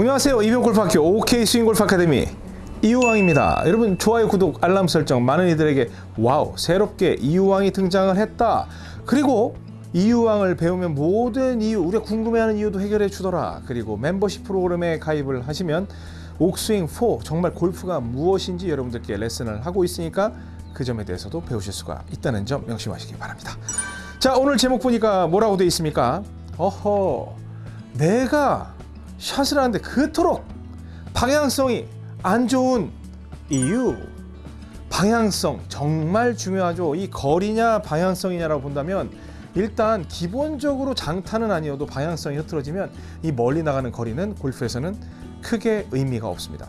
안녕하세요. 이병옥 골프학교 OK 스윙골프 아카데미 이유왕입니다. 여러분 좋아요 구독 알람 설정 많은 이들에게 wow 새롭게 이유왕이 등장을 했다. 그리고 이유왕을 배우면 모든 이유 우리가 궁금해하는 이유도 해결해 주더라. 그리고 멤버십 프로그램에 가입을 하시면 옥스윙 4 정말 골프가 무엇인지 여러분들께 레슨을 하고 있으니까 그 점에 대해서도 배우실 수가 있다는 점 명심하시기 바랍니다. 자 오늘 제목 보니까 뭐라고 되어 있습니까? 어허 내가 샷을 하는데 그토록 방향성이 안 좋은 이유. 방향성 정말 중요하죠. 이 거리냐 방향성이냐라고 본다면 일단 기본적으로 장타는 아니어도 방향성이 흐트러지면 이 멀리 나가는 거리는 골프에서는 크게 의미가 없습니다.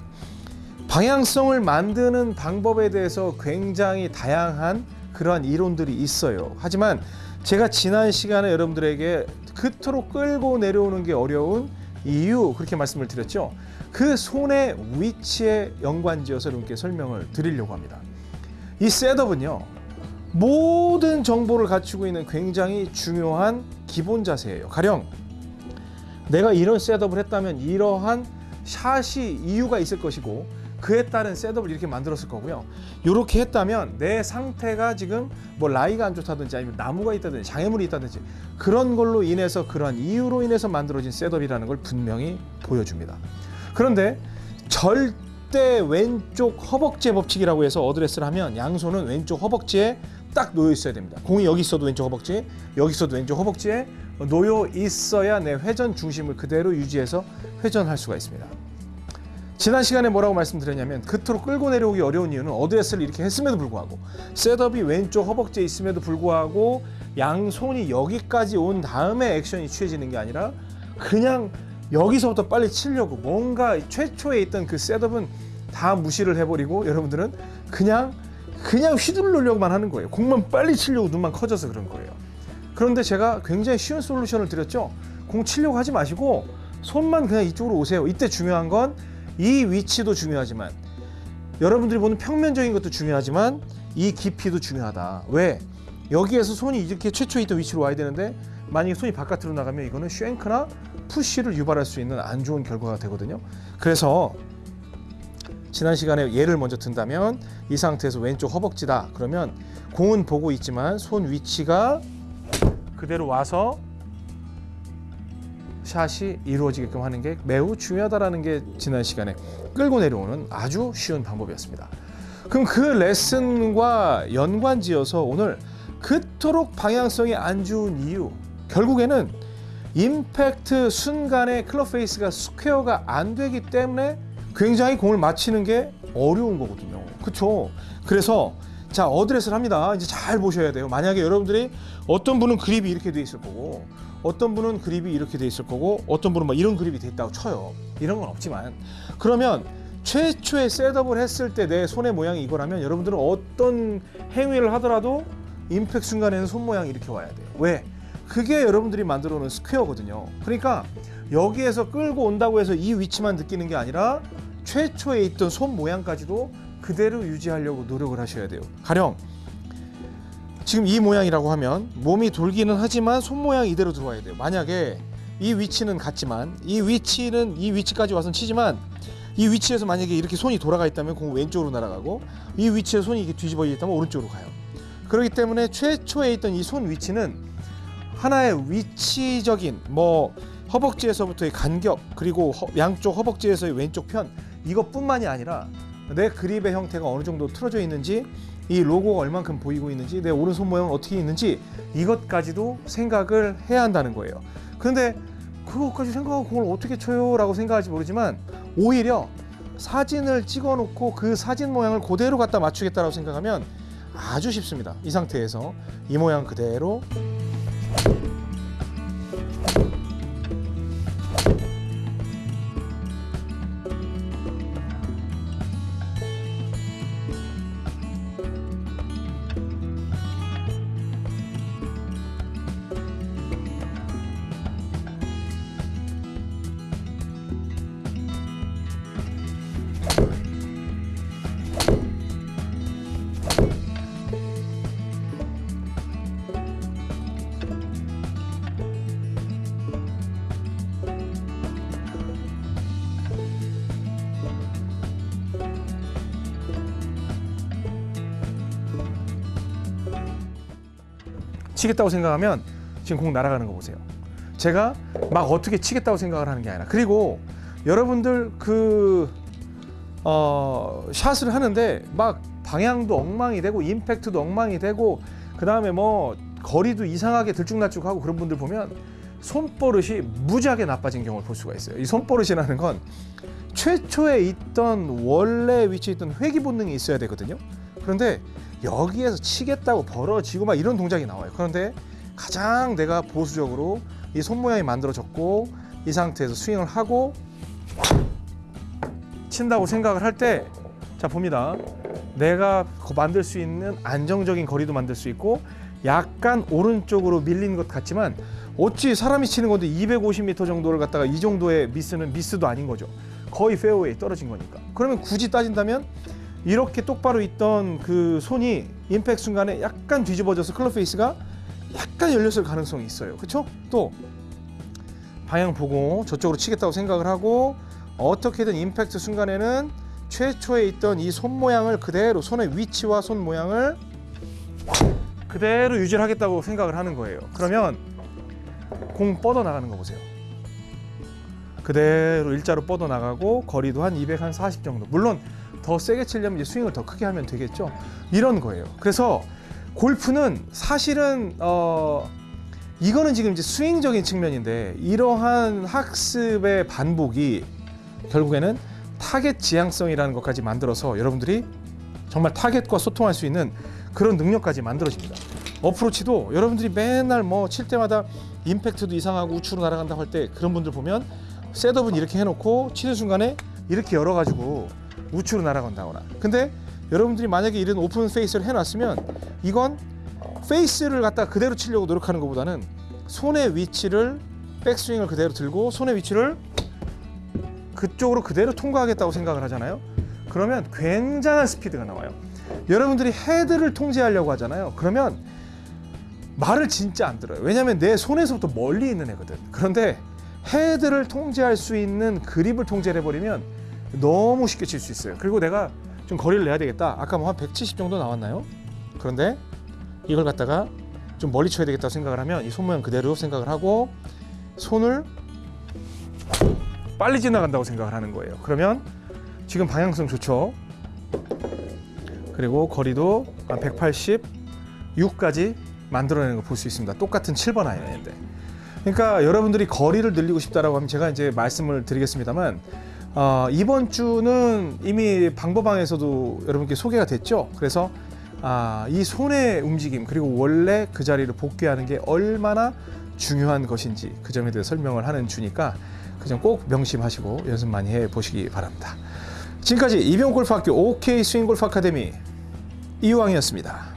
방향성을 만드는 방법에 대해서 굉장히 다양한 그러한 이론들이 있어요. 하지만 제가 지난 시간에 여러분들에게 그토록 끌고 내려오는 게 어려운 이유 그렇게 말씀을 드렸죠. 그 손의 위치에 연관지어서 여러분께 설명을 드리려고 합니다. 이 셋업은요. 모든 정보를 갖추고 있는 굉장히 중요한 기본 자세예요. 가령 내가 이런 셋업을 했다면 이러한 샷이 이유가 있을 것이고 그에 따른 setup을 이렇게 만들었을 거고요. 이렇게 했다면 내 상태가 지금 뭐 lie가 안 좋다든지 아니면 나무가 있다든지 장애물이 있다든지 그런 걸로 인해서 그러한 이유로 인해서 만들어진 setup이라는 걸 분명히 보여줍니다. 그런데 절대 왼쪽 허벅지 법칙이라고 해서 어드레스를 하면 양손은 왼쪽 허벅지에 딱 놓여 있어야 됩니다. 공이 여기 있어도 왼쪽 허벅지, 여기 있어도 왼쪽 허벅지에 놓여 있어야 내 회전 중심을 그대로 유지해서 회전할 수가 있습니다. 지난 시간에 뭐라고 말씀드렸냐면 그토록 끌고 내려오기 어려운 이유는 어드레스를 이렇게 했음에도 불구하고 setup이 왼쪽 허벅지에 있음에도 불구하고 양손이 여기까지 온 다음에 액션이 취해지는 게 아니라 그냥 여기서부터 빨리 치려고 뭔가 최초에 있던 그 setup은 다 무시를 해버리고 여러분들은 그냥 그냥 휘두르려고만 하는 거예요. 공만 빨리 치려고 눈만 커져서 그런 거예요. 그런데 제가 굉장히 쉬운 솔루션을 드렸죠. 공 치려고 하지 마시고 손만 그냥 이쪽으로 오세요. 이때 중요한 건 이 위치도 중요하지만 여러분들이 보는 평면적인 것도 중요하지만 이 깊이도 중요하다. 왜? 여기에서 손이 이렇게 최초에 있던 위치로 와야 되는데 만약에 손이 바깥으로 나가면 이거는 쉔크나 푸쉬를 유발할 수 있는 안 좋은 결과가 되거든요. 그래서 지난 시간에 예를 먼저 든다면 이 상태에서 왼쪽 허벅지다. 그러면 공은 보고 있지만 손 위치가 그대로 와서 샷이 이루어지게끔 하는 게 매우 중요하다라는 게 지난 시간에 끌고 내려오는 아주 쉬운 방법이었습니다. 그럼 그 레슨과 연관지어서 오늘 그토록 방향성이 안 좋은 이유 결국에는 임팩트 순간에 club face가 square가 안 되기 때문에 굉장히 공을 맞히는 게 어려운 거거든요. 그렇죠? 그래서 자 어드레스를 합니다. 이제 잘 보셔야 돼요. 만약에 여러분들이 어떤 분은 그립이 이렇게 돼 있을 거고 어떤 분은 그립이 이렇게 돼 있을 거고 어떤 분은 막 이런 그립이 돼 있다고 쳐요. 이런 건 없지만 그러면 최초의 셋업을 했을 때 내 손의 모양이 이거라면 여러분들은 어떤 행위를 하더라도 임팩 순간에는 손 모양이 이렇게 와야 돼요. 왜? 그게 여러분들이 만들어 놓은 스퀘어거든요. 그러니까 여기에서 끌고 온다고 해서 이 위치만 느끼는 게 아니라 최초에 있던 손 모양까지도 그대로 유지하려고 노력을 하셔야 돼요. 가령 지금 이 모양이라고 하면 몸이 돌기는 하지만 손 모양 이대로 들어와야 돼요. 만약에 이 위치는 같지만 이 위치는 이 위치까지 와서 치지만 이 위치에서 만약에 이렇게 손이 돌아가 있다면 공 왼쪽으로 날아가고 이 위치에 손이 이렇게 뒤집어 있다면 오른쪽으로 가요. 그렇기 때문에 최초에 있던 이 손 위치는 하나의 위치적인 뭐 허벅지에서부터의 간격 그리고 허, 양쪽 허벅지에서의 왼쪽 편 이것뿐만이 아니라 내 그립의 형태가 어느 정도 틀어져 있는지 이 로고가 얼만큼 보이고 있는지 내 오른손 모양은 어떻게 있는지 이것까지도 생각을 해야 한다는 거예요. 그런데 그것까지 생각하고 공을 어떻게 쳐요? 라고 생각할지 모르지만 오히려 사진을 찍어 놓고 그 사진 모양을 그대로 갖다 맞추겠다라고 생각하면 아주 쉽습니다. 이 상태에서 이 모양 그대로 치겠다고 생각하면 지금 공 날아가는 거 보세요. 제가 막 어떻게 치겠다고 생각을 하는 게 아니라 그리고 여러분들 그 어, 샷을 하는데 막 방향도 엉망이 되고 임팩트도 엉망이 되고 그 다음에 뭐 거리도 이상하게 들쭉날쭉하고 그런 분들 보면 손버릇이 무지하게 나빠진 경우를 볼 수가 있어요. 이 손버릇이라는 건 최초에 있던 원래 위치에 있던 회귀 본능이 있어야 되거든요. 그런데 여기에서 치겠다고 벌어지고 막 이런 동작이 나와요. 그런데 가장 내가 보수적으로 이 손 모양이 만들어졌고 이 상태에서 스윙을 하고 친다고 생각을 할 때 자 봅니다. 내가 거- 만들 수 있는 안정적인 거리도 만들 수 있고 약간 오른쪽으로 밀린 것 같지만 어찌 사람이 치는 건데 250m 정도를 갖다가 이 정도의 미스는 미스도 아닌 거죠. 거의 페어웨이 떨어진 거니까. 그러면 굳이 따진다면 이렇게 똑바로 있던 그 손이 임팩 순간에 약간 뒤집어져서 club face가 약간 열렸을 가능성이 있어요. 그렇죠? 또 방향 보고 저쪽으로 치겠다고 생각을 하고 어떻게든 임팩트 순간에는 최초에 있던 이 손 모양을 그대로 손의 위치와 손 모양을 그대로 유지를 하겠다고 생각을 하는 거예요. 그러면 공 뻗어 나가는 거 보세요. 그대로 일자로 뻗어 나가고 거리도 한 240 정도. 물론 더 세게 치려면 이제 스윙을 더 크게 하면 되겠죠. 이런 거예요. 그래서 골프는 사실은 어 이거는 지금 이제 스윙적인 측면인데 이러한 학습의 반복이 결국에는 타겟 지향성이라는 것까지 만들어서 여러분들이 정말 타겟과 소통할 수 있는 그런 능력까지 만들어집니다. 어프로치도 여러분들이 맨날 뭐 칠 때마다 임팩트도 이상하고 우측으로 날아간다고 할때 그런 분들 보면 setup은 이렇게 해놓고 치는 순간에 이렇게 열어가지고 우측으로 날아간다거나. 근데 여러분들이 만약에 이런 open face를 해놨으면 이건 face를 갖다 그대로 치려고 노력하는 것보다는 손의 위치를 백스윙을 그대로 들고 손의 위치를 그쪽으로 그대로 통과하겠다고 생각을 하잖아요. 그러면 굉장한 스피드가 나와요. 여러분들이 헤드를 통제하려고 하잖아요. 그러면 말을 진짜 안 들어요. 왜냐하면 내 손에서부터 멀리 있는 애거든. 그런데 헤드를 통제할 수 있는 그립을 통제를 해버리면 너무 쉽게 칠 수 있어요. 그리고 내가 좀 거리를 내야 되겠다. 아까 뭐 한 170 정도 나왔나요? 그런데 이걸 갖다가 좀 멀리 쳐야 되겠다고 생각을 하면 이 손 모양 그대로 생각을 하고 손을 빨리 지나간다고 생각을 하는 거예요. 그러면 지금 방향성 좋죠. 그리고 거리도 한 186까지 만들어내는 걸볼수 있습니다. 똑같은 7번 아이언인데. 그러니까 여러분들이 거리를 늘리고 싶다라고 하면 제가 이제 말씀을 드리겠습니다만 어, 이번 주는 이미 방법방에서도 여러분께 소개가 됐죠. 그래서 아, 이 손의 움직임 그리고 원래 그 자리를 복귀하는 게 얼마나 중요한 것인지 그 점에 대해 설명을 하는 주니까 그 점 꼭 명심하시고 연습 많이 해 보시기 바랍니다. 지금까지 이병골프학교 OK 스윙골프 아카데미 이유왕이었습니다.